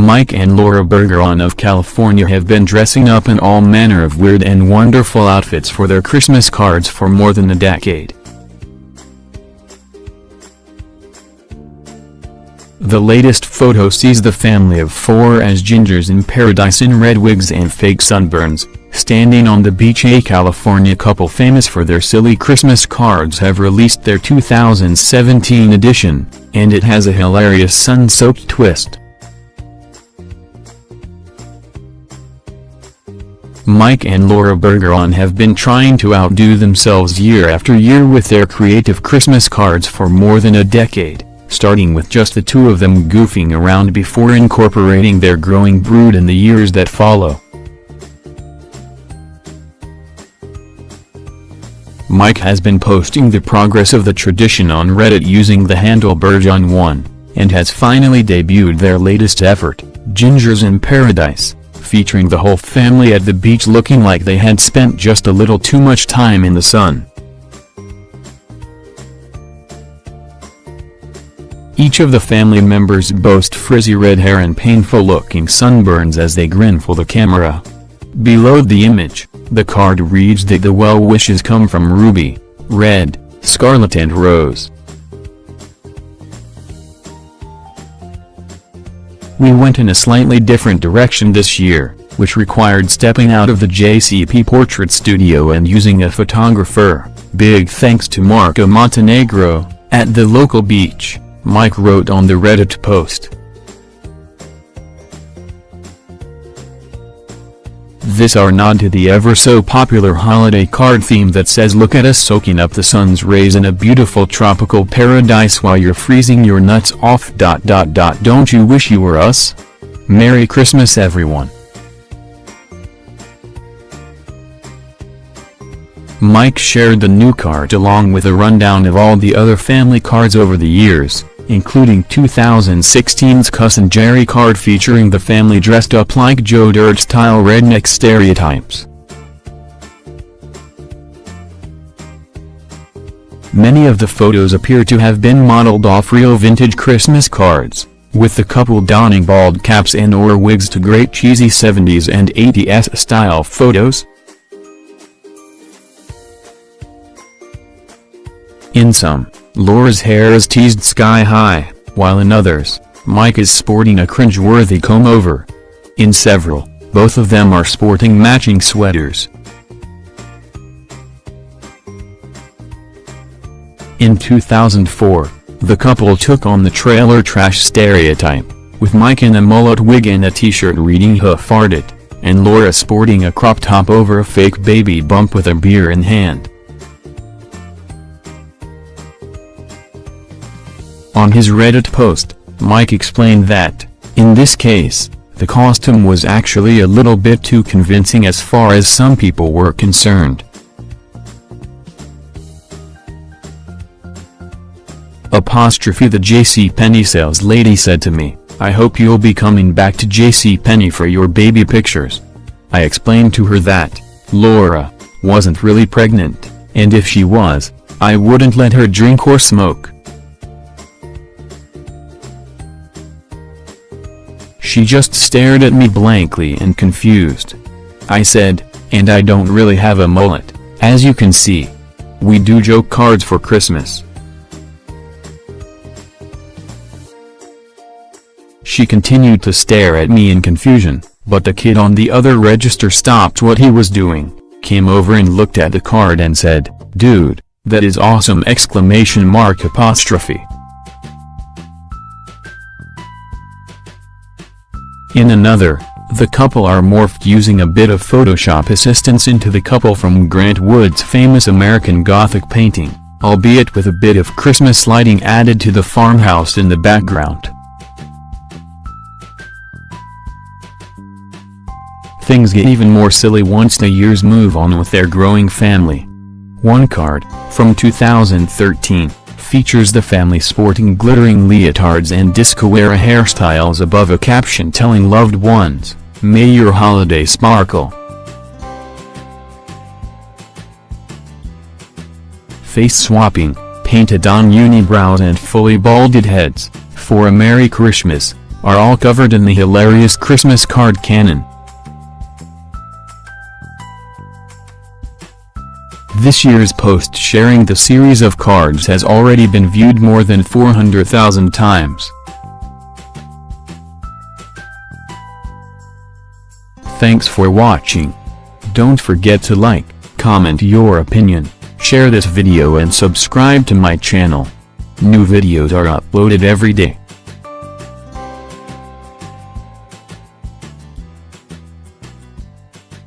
Mike and Laura Bergeron of California have been dressing up in all manner of weird and wonderful outfits for their Christmas cards for more than a decade. The latest photo sees the family of four as gingers in paradise in red wigs and fake sunburns, standing on the beach a California couple famous for their silly Christmas cards have released their 2017 edition, and it has a hilarious sun-soaked twist. Mike and Laura Bergeron have been trying to outdo themselves year after year with their creative Christmas cards for more than a decade, starting with just the two of them goofing around before incorporating their growing brood in the years that follow. Mike has been posting the progress of the tradition on Reddit using the handle Bergeron1, and has finally debuted their latest effort, Gingers in Paradise featuring the whole family at the beach looking like they had spent just a little too much time in the sun. Each of the family members boast frizzy red hair and painful-looking sunburns as they grin for the camera. Below the image, the card reads that the well wishes come from Ruby, Red, Scarlet and Rose. We went in a slightly different direction this year, which required stepping out of the JCP portrait studio and using a photographer. Big thanks to Marco Montenegro, at the local beach, Mike wrote on the Reddit post. This our nod to the ever so popular holiday card theme that says look at us soaking up the sun's rays in a beautiful tropical paradise while you're freezing your nuts off. Dot dot dot. Don't you wish you were us? Merry Christmas everyone. Mike shared the new card along with a rundown of all the other family cards over the years including 2016's Cousin Jerry card featuring the family dressed up like Joe Dirt-style redneck stereotypes. Many of the photos appear to have been modeled off real vintage Christmas cards, with the couple donning bald caps and or wigs to great cheesy 70s and 80s style photos. In some, Laura's hair is teased sky-high, while in others, Mike is sporting a cringe-worthy comb-over. In several, both of them are sporting matching sweaters. In 2004, the couple took on the trailer trash stereotype, with Mike in a mullet wig and a t-shirt reading Who Farted, and Laura sporting a crop top over a fake baby bump with a beer in hand. On his Reddit post, Mike explained that, in this case, the costume was actually a little bit too convincing as far as some people were concerned. Apostrophe the JCPenney sales lady said to me, I hope you'll be coming back to JCPenney for your baby pictures. I explained to her that, Laura, wasn't really pregnant, and if she was, I wouldn't let her drink or smoke. She just stared at me blankly and confused. I said, and I don't really have a mullet, as you can see. We do joke cards for Christmas. She continued to stare at me in confusion, but the kid on the other register stopped what he was doing, came over and looked at the card and said, Dude, that is awesome exclamation mark apostrophe. In another, the couple are morphed using a bit of Photoshop assistance into the couple from Grant Wood's famous American Gothic painting, albeit with a bit of Christmas lighting added to the farmhouse in the background. Things get even more silly once the years move on with their growing family. One card, from 2013, features the family sporting glittering leotards and disco-era hairstyles above a caption telling loved ones, May your holiday sparkle. Face swapping, painted on unibrows and fully balded heads, for a Merry Christmas, are all covered in the hilarious Christmas card canon. This year's post sharing the series of cards has already been viewed more than 400,000 times. Thanks for watching. Don't forget to like, comment your opinion, share this video and subscribe to my channel. New videos are uploaded every day.